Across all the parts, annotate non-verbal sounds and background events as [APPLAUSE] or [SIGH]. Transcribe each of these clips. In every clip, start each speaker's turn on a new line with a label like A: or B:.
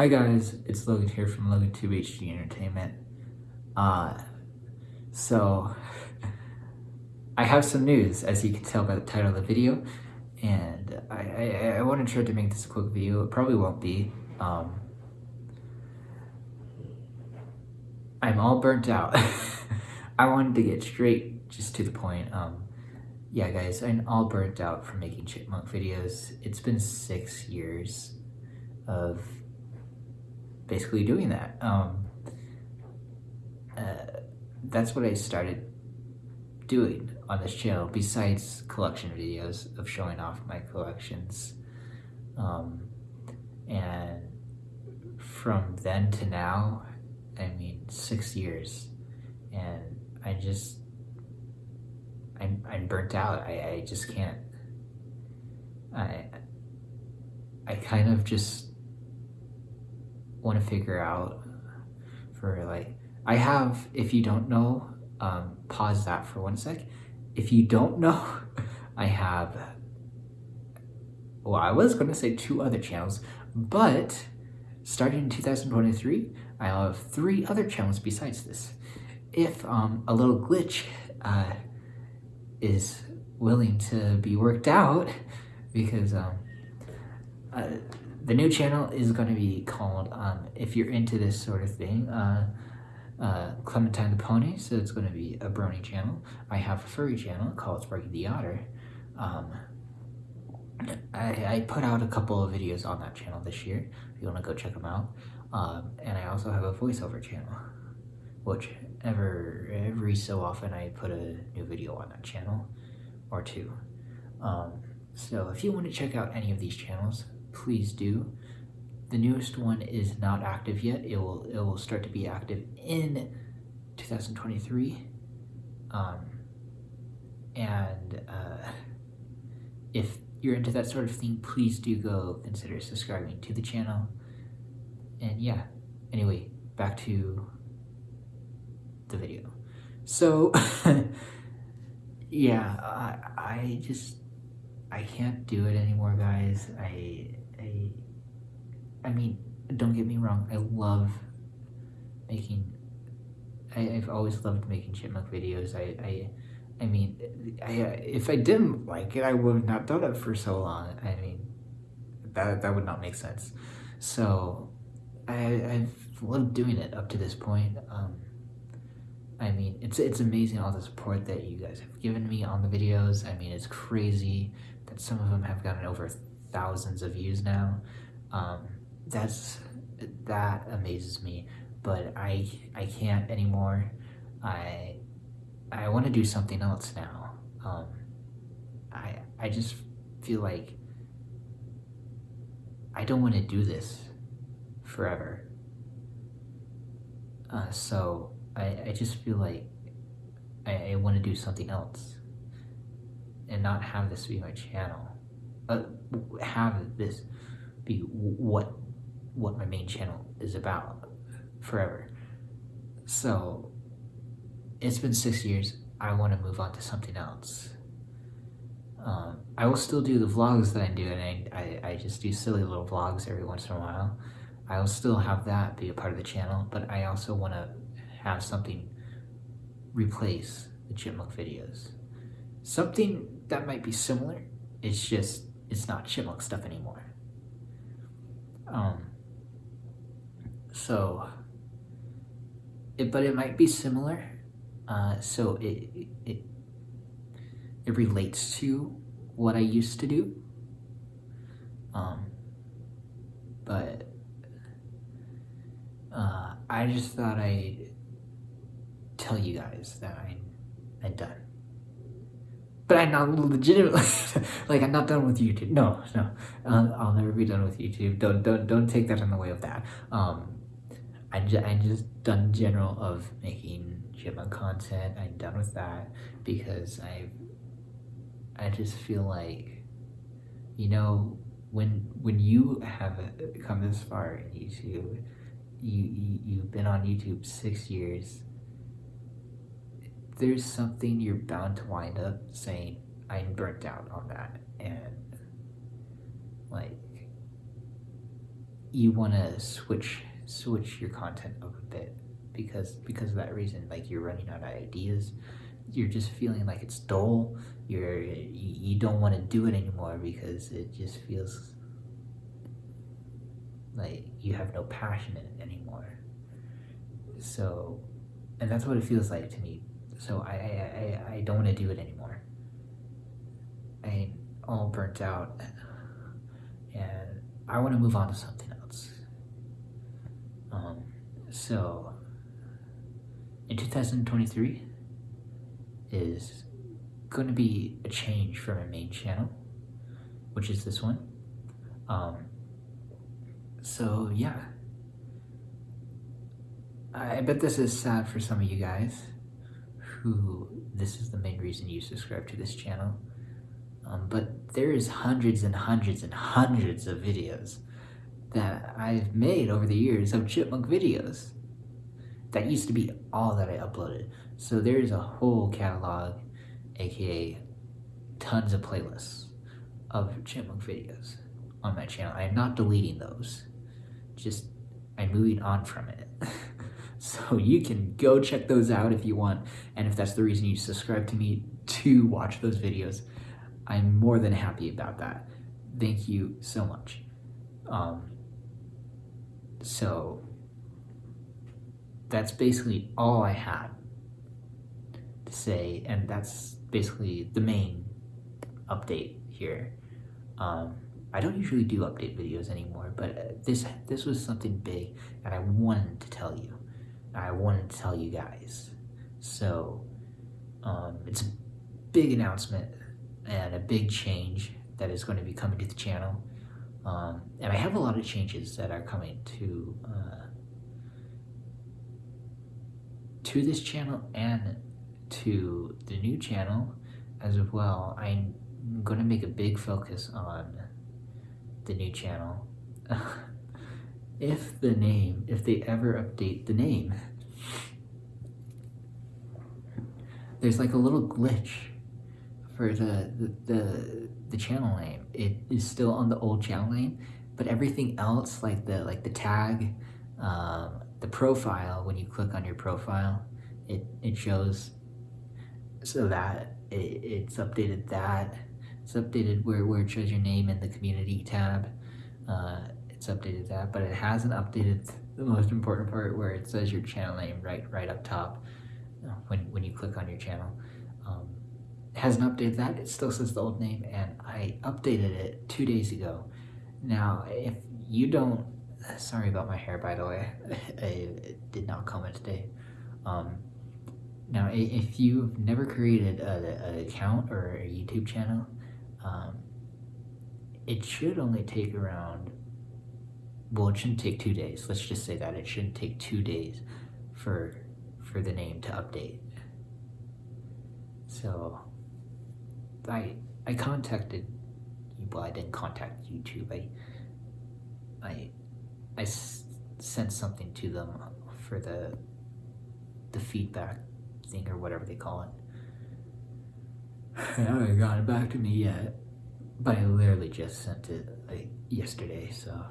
A: Hi guys, it's Logan here from LoganTube HD Entertainment. Uh, so, I have some news, as you can tell by the title of the video, and I, I, I want to try to make this a quick video. It probably won't be. Um, I'm all burnt out. [LAUGHS] I wanted to get straight just to the point. Um, yeah, guys, I'm all burnt out from making chipmunk videos. It's been six years of basically doing that. Um, uh, that's what I started doing on this channel, besides collection videos of showing off my collections. Um, and from then to now, I mean, six years, and I just, I'm, I'm burnt out. I, I just can't, I, I kind of just want to figure out for like, I have, if you don't know, um, pause that for one sec. If you don't know, [LAUGHS] I have, well, I was going to say two other channels, but starting in 2023, I have three other channels besides this. If um, a little glitch uh, is willing to be worked out, [LAUGHS] because um, uh, the new channel is going to be called, um, if you're into this sort of thing, uh, uh, Clementine the Pony, so it's going to be a brony channel. I have a furry channel called Sparky the Otter. Um, I, I put out a couple of videos on that channel this year, if you want to go check them out. Um, and I also have a voiceover channel, which ever, every so often I put a new video on that channel, or two. Um, so if you want to check out any of these channels, please do. The newest one is not active yet. It will it will start to be active in 2023. Um, and uh, if you're into that sort of thing, please do go consider subscribing to the channel. And yeah, anyway, back to the video. So, [LAUGHS] yeah, I, I just, I can't do it anymore, guys. I, I, I mean, don't get me wrong, I love making, I, have always loved making chipmunk videos. I, I, I mean, I, if I didn't like it, I would not have not done it for so long. I mean, that, that would not make sense. So, I, I've loved doing it up to this point. Um, I mean, it's it's amazing all the support that you guys have given me on the videos. I mean, it's crazy that some of them have gotten over thousands of views now. Um, that's that amazes me, but I I can't anymore. I I want to do something else now. Um, I I just feel like I don't want to do this forever. Uh, so I, I just feel like I, I want to do something else and not have this be my channel uh, have this be what what my main channel is about forever. So it's been six years. I want to move on to something else. Um, I will still do the vlogs that I do, and I, I, I just do silly little vlogs every once in a while. I will still have that be a part of the channel, but I also want to have something replace the chipmunk videos. Something that might be similar, it's just it's not chipmunk stuff anymore. Um, so, it, but it might be similar. Uh, so it, it, it relates to what I used to do. Um, but uh, I just thought I'd tell you guys that I, I'm done but I'm not legitimately [LAUGHS] like I'm not done with YouTube. No, no, uh, I'll never be done with YouTube. Don't don't don't take that in the way of that. Um, I'm just I'm just done general of making chipmunk content. I'm done with that because I I just feel like you know when when you have come this far in YouTube, you, you you've been on YouTube six years there's something you're bound to wind up saying, I'm burnt out on that. And, like, you want to switch switch your content up a bit because because of that reason like you're running out of ideas. You're just feeling like it's dull. You're you, don't want to do it anymore because it just feels like you have no passion in it anymore. So and that's what it feels like to me so i i i, I don't want to do it anymore. I'm all burnt out and i want to move on to something else. Um so in 2023 is going to be a change from my main channel, which is this one. Um, so yeah, I bet this is sad for some of you guys who this is the main reason you subscribe to this channel. Um, but there is hundreds and hundreds and hundreds of videos that I've made over the years of chipmunk videos. That used to be all that I uploaded. So there's a whole catalog, aka tons of playlists of chipmunk videos on my channel. I am not deleting those. Just I'm moving on from it. [LAUGHS] [LAUGHS] so you can go check those out if you want. And if that's the reason you subscribe to me to watch those videos, I'm more than happy about that. Thank you so much. Um, so that's basically all I had to say, and that's basically the main update here. Um, I don't usually do update videos anymore, but this this was something big, and I wanted to tell you. I wanted to tell you guys. So um, it's a big announcement and a big change that is going to be coming to the channel. Um, and I have a lot of changes that are coming to uh, to this channel and to the new channel as well. I'm going to make a big focus on the new channel. [LAUGHS] if the name, if they ever update the name, there's like a little glitch for the, the, the, the channel name. It is still on the old channel name, but everything else, like the, like the tag, um, the profile, when you click on your profile, it, it shows so that it, it's updated that. It's updated where, where it shows your name in the community tab. Uh, it's updated that, but it hasn't updated the most important part where it says your channel name right right up top uh, when, when you click on your channel. Um, hasn't updated that, it still says the old name, and I updated it two days ago. Now, if you don't, sorry about my hair by the way, [LAUGHS] I did not comb it today. Um, now, if you've never created an account or a YouTube channel, um, it should only take around, well, it shouldn't take two days. Let's just say that. It shouldn't take two days for, for the name to update. So, I, I contacted, well, I didn't contact YouTube. I, I, I sent something to them for the, the feedback thing or whatever they call it. They haven't gotten back to me yet, but I literally just sent it like yesterday, so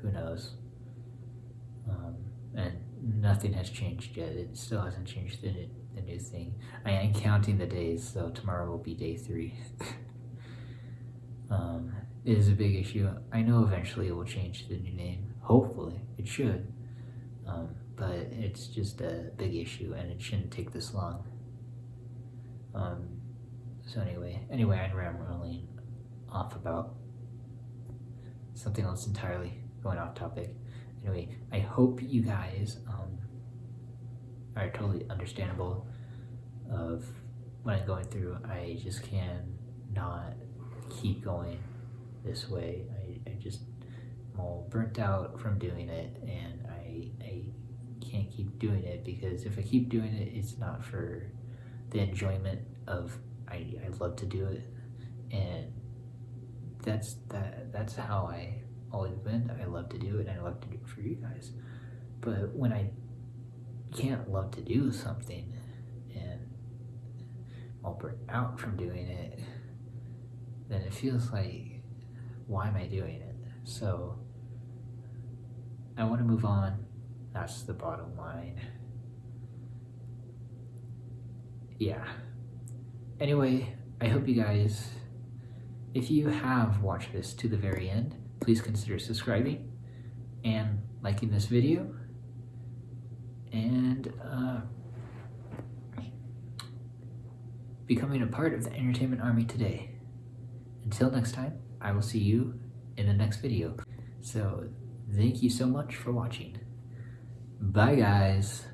A: who knows. Um, and nothing has changed yet. It still hasn't changed the, the new thing. I am counting the days, so tomorrow will be day three. [LAUGHS] um, it is a big issue. I know eventually it will change the new name. Hopefully, it should. Um, but it's just a big issue and it shouldn't take this long. Um, so anyway, anyway, I'm rambling off about something else entirely, going off topic. Anyway, I hope you guys um, are totally understandable of what I'm going through. I just can not keep going this way. I, I just I'm all burnt out from doing it and I, I can't keep doing it because if I keep doing it, it's not for the enjoyment of I, I love to do it and that's that that's how I always been. I love to do it and I love to do it for you guys. But when I can't love to do something and I'll burn out from doing it, then it feels like why am I doing it? So I want to move on. That's the bottom line. Yeah. Anyway, I hope you guys, if you have watched this to the very end, please consider subscribing and liking this video and uh, becoming a part of the entertainment army today. Until next time, I will see you in the next video. So thank you so much for watching. Bye guys.